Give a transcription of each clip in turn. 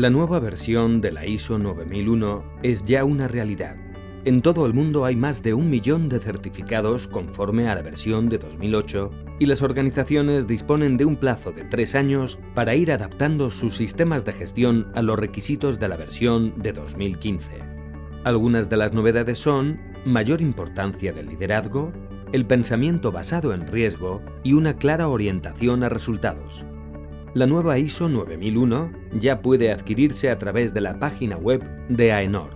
La nueva versión de la ISO 9001 es ya una realidad. En todo el mundo hay más de un millón de certificados conforme a la versión de 2008 y las organizaciones disponen de un plazo de tres años para ir adaptando sus sistemas de gestión a los requisitos de la versión de 2015. Algunas de las novedades son mayor importancia del liderazgo, el pensamiento basado en riesgo y una clara orientación a resultados. La nueva ISO 9001 ya puede adquirirse a través de la página web de AENOR.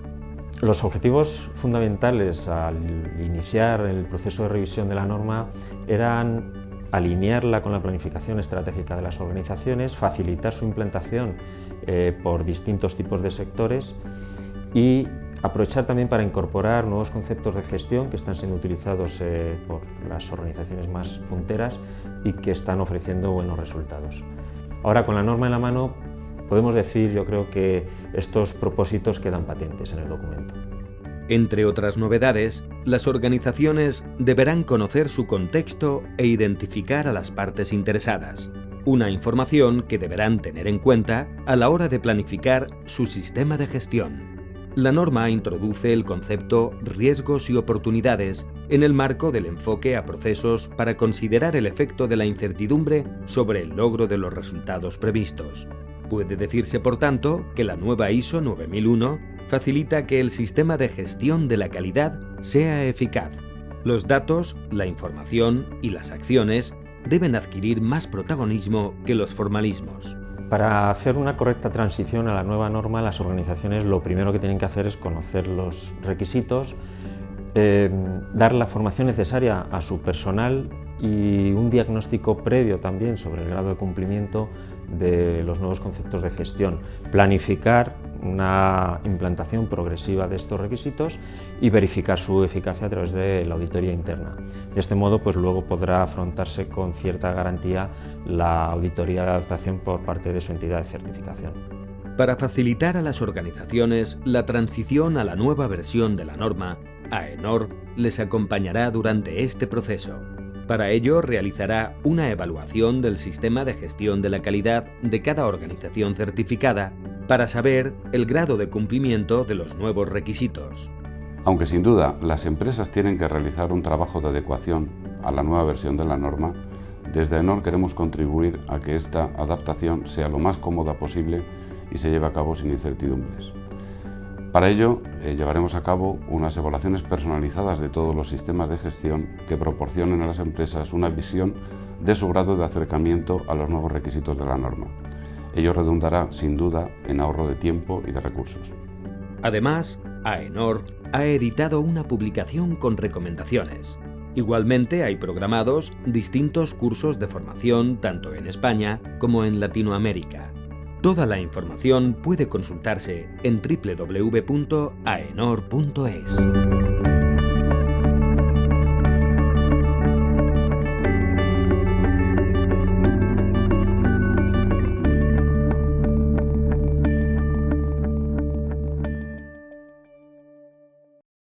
Los objetivos fundamentales al iniciar el proceso de revisión de la norma eran alinearla con la planificación estratégica de las organizaciones, facilitar su implantación eh, por distintos tipos de sectores y aprovechar también para incorporar nuevos conceptos de gestión que están siendo utilizados eh, por las organizaciones más punteras y que están ofreciendo buenos resultados. Ahora, con la norma en la mano, podemos decir, yo creo que estos propósitos quedan patentes en el documento. Entre otras novedades, las organizaciones deberán conocer su contexto e identificar a las partes interesadas, una información que deberán tener en cuenta a la hora de planificar su sistema de gestión. La norma introduce el concepto riesgos y oportunidades en el marco del enfoque a procesos para considerar el efecto de la incertidumbre sobre el logro de los resultados previstos. Puede decirse, por tanto, que la nueva ISO 9001 facilita que el sistema de gestión de la calidad sea eficaz. Los datos, la información y las acciones deben adquirir más protagonismo que los formalismos. Para hacer una correcta transición a la nueva norma, las organizaciones lo primero que tienen que hacer es conocer los requisitos, eh, dar la formación necesaria a su personal y un diagnóstico previo también sobre el grado de cumplimiento de los nuevos conceptos de gestión, planificar una implantación progresiva de estos requisitos y verificar su eficacia a través de la auditoría interna. De este modo, pues luego podrá afrontarse con cierta garantía la auditoría de adaptación por parte de su entidad de certificación. Para facilitar a las organizaciones la transición a la nueva versión de la norma, AENOR les acompañará durante este proceso. Para ello realizará una evaluación del sistema de gestión de la calidad de cada organización certificada para saber el grado de cumplimiento de los nuevos requisitos. Aunque sin duda las empresas tienen que realizar un trabajo de adecuación a la nueva versión de la norma, desde AENOR queremos contribuir a que esta adaptación sea lo más cómoda posible y se lleve a cabo sin incertidumbres. Para ello, eh, llevaremos a cabo unas evaluaciones personalizadas de todos los sistemas de gestión que proporcionen a las empresas una visión de su grado de acercamiento a los nuevos requisitos de la norma. Ello redundará, sin duda, en ahorro de tiempo y de recursos. Además, AENOR ha editado una publicación con recomendaciones. Igualmente hay programados distintos cursos de formación tanto en España como en Latinoamérica. Toda la información puede consultarse en www.aenor.es.